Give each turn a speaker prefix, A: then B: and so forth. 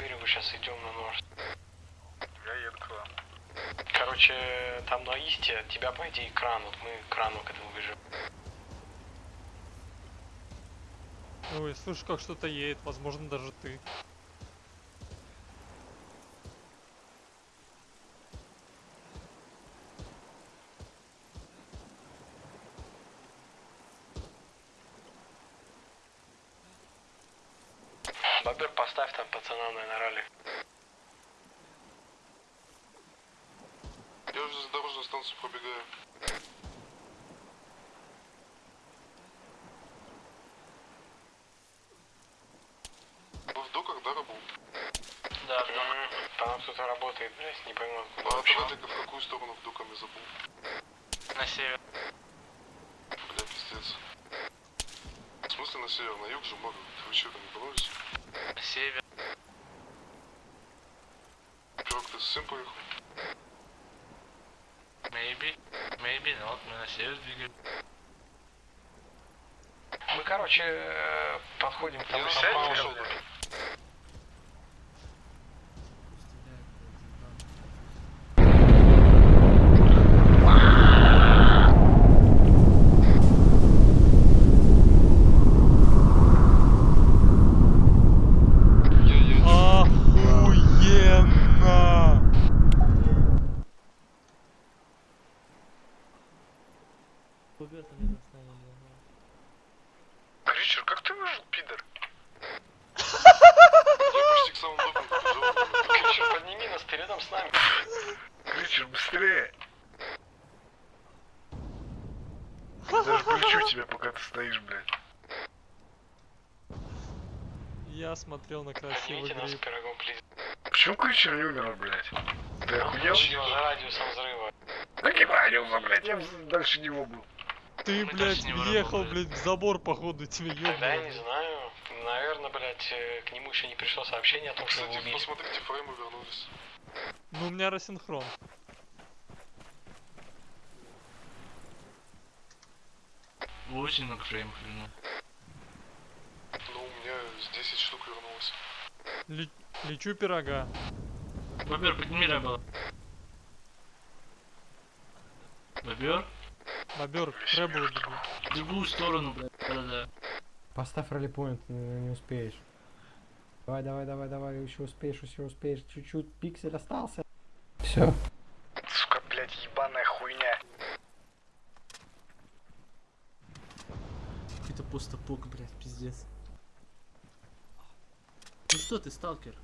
A: берегу сейчас идем на нож.
B: Я еду к вам.
A: Короче, там на Исте от тебя, по идее, кран. Вот мы к крану к этому бежим.
C: Ой, слышу, как что-то едет, возможно, даже ты.
A: Бобер, поставь там пацана на ралли.
B: Я уже за дорожную станцию пробегаю. Вы в доках, да, работал?
A: Да, По нам кто-то работает, блядь, не пойму.
B: А
A: откуда
B: от
A: вообще.
B: Радика в какую сторону в доками забыл?
A: На север.
B: Бля, пиздец. Смысле на север? На юг же море. Вы что, там не?
A: На север.
B: Пирог, ты с сын поехал?
A: Maybe. Maybe, вот мы на север двигаем. Мы, короче, э, подходим к тому
B: Я
A: самому-
B: на пошел, да. Я, я, я.
C: Охуенно!
B: Ричард, как ты выжил, пидор? Я почти к самому побежал.
A: Кричер, подними нас, ты рядом с нами.
B: Ричард, быстрее! Я даже полечу тебя, пока ты стоишь, блядь.
C: Я смотрел на красивый
A: Поднимите нас
C: гриб.
A: пирогом, плиз.
B: Почему Кричер не умер, блядь? Ты охуел?
A: Радиусом взрыва.
B: Каким радиусом, блядь? Я дальше него был.
C: Ты,
A: Мы
C: блядь, въехал, блядь, в забор, походу, тебе
A: Тогда я не
C: ёбнуло.
A: знаю. Наверное, блядь, э, к нему еще не пришло сообщение о том, что его
B: Кстати,
A: убили.
B: посмотрите, фреймы вернулись.
C: Ну, у меня рассинхрон.
A: Очень много фреймов вернул.
B: Ну, у меня с 10 штук вернулось.
C: Ле- Лечу пирога.
A: Бобер, подними ребела. Бобер?
C: Бобер, требую бегу.
A: В другую сторону, блядь. Да-да-да.
D: Поставь раллипоинт, не, успеешь. Давай, давай, давай, давай, еще успеешь, еще успеешь. Чуть-чуть, пиксель остался. Все.
B: Сука, блядь, ебаная хуйня.
E: Какой-то постапок, блядь, пиздец. Ну что ты, сталкер?